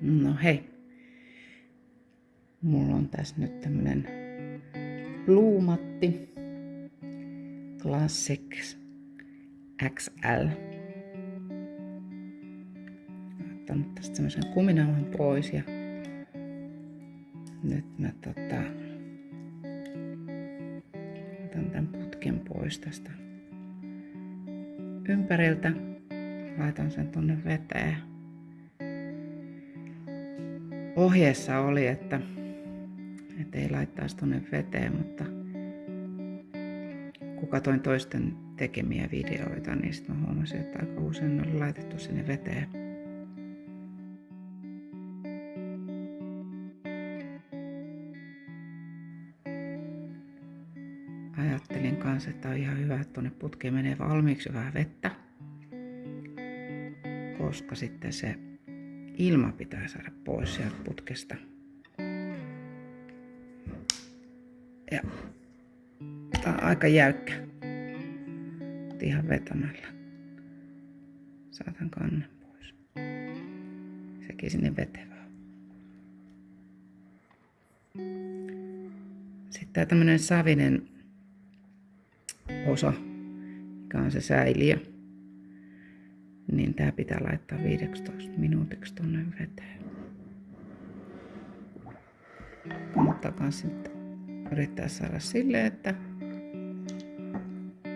No hei. Mulla on tässä nyt tämmönen Bluumatti Classics XL. Ottanut tästä semmoisen kuminauhan pois ja nyt mä tota, otan tämän putken pois tästä ympäriltä. Laitan sen tonne veteen. Ohjeessa oli, että, että ei laittaisi tonne veteen, mutta kun katoin toisten tekemiä videoita, niin sitten mä huomasin, että aika usein oli laitettu sinne veteen. Ajattelin kanssa, että on ihan hyvä, että tuonne putkeen menee valmiiksi vähän vettä, koska sitten se ilma pitää saada pois sieltä putkesta. Ja tää on aika jäykkä. Ihan vetämällä. Saatan kannen pois. Sekin sinne vetevää. Sitten tää tämmönen savinen osa, mikä on se säiliö, niin tää pitää laittaa 15 minuutiksi tonne veteen. Kannattaa sitten yrittää saada silleen, että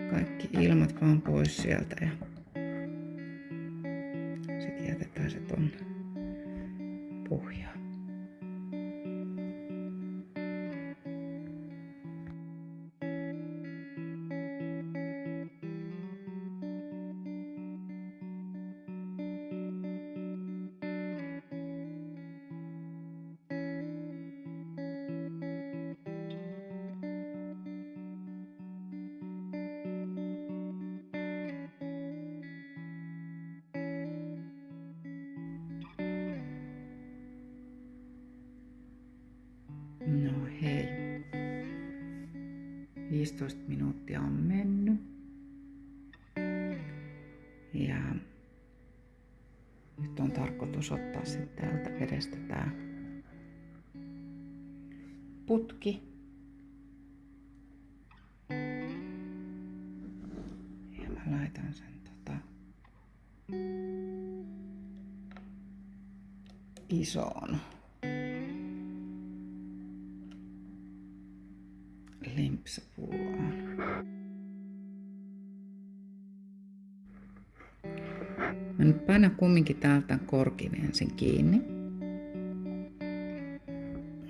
kaikki ilmat vaan pois sieltä ja 15 minuuttia on mennyt. Ja nyt on tarkoitus ottaa sitten täältä vedestä tää putki. Ja mä laitan sen tota isoon Mä nyt painan kumminkin täältä korkin ensin kiinni.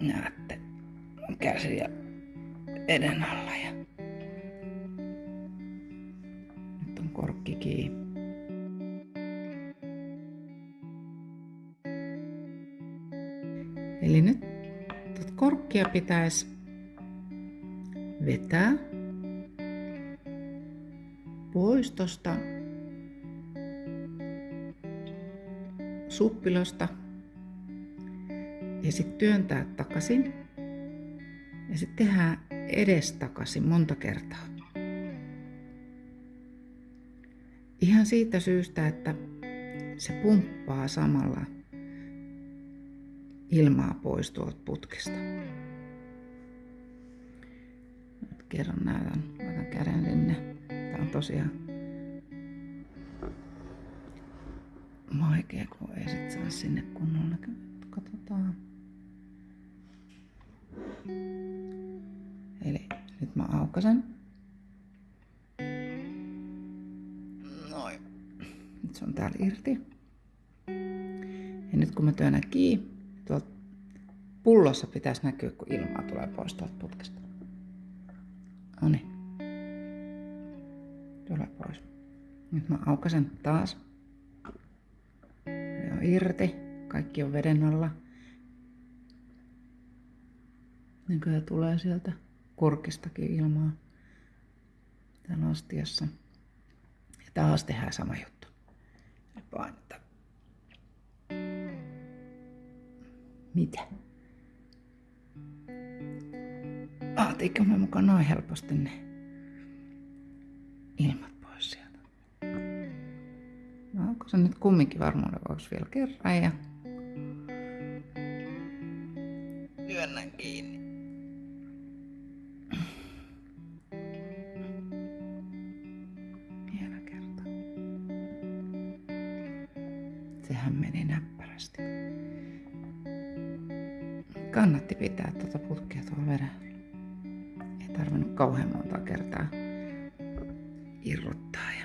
Näette käsiä eden alla ja nyt on korkki kiinni. Eli nyt korkkia pitäisi vetää pois tosta suppilosta ja sitten työntää takaisin ja sitten tehdään edestakaisin monta kertaa. Ihan siitä syystä, että se pumppaa samalla ilmaa pois tuolta putkesta. Nyt kerran näytän, laitan käden sinne. Tosiaan vaikea, kun ei sit saa sinne kunnolla. Katsotaan. Eli nyt mä aukasen. Noin. Nyt se on täällä irti. Ja nyt kun mä työnnän kiinni, tuolta pullossa pitäisi näkyä, kun ilmaa tulee pois tuolta putkesta. Noniin. Tule pois. Nyt mä aukasen taas. On irti. Kaikki on veden alla. Nykyään tulee sieltä korkistakin ilmaa täällä astiassa. Ja taas tehdään sama juttu. Ja painetaan. Mitä? Aatiinko mä mukaan noin helposti ne onko se nyt kumminkin varmuuden vuoksi vielä kerran ja Työnnän kiinni. Vielä kerta. Sehän meni näppärästi. Kannatti pitää tuota putkea tuolla vedellä. Ei tarvinnut kauhean monta kertaa irrottaa ja